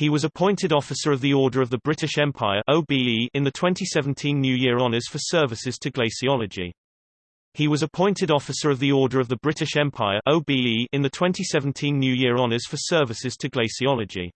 He was appointed Officer of the Order of the British Empire OBE in the 2017 New Year Honours for services to glaciology. He was appointed Officer of the Order of the British Empire OBE in the 2017 New Year Honours for services to glaciology.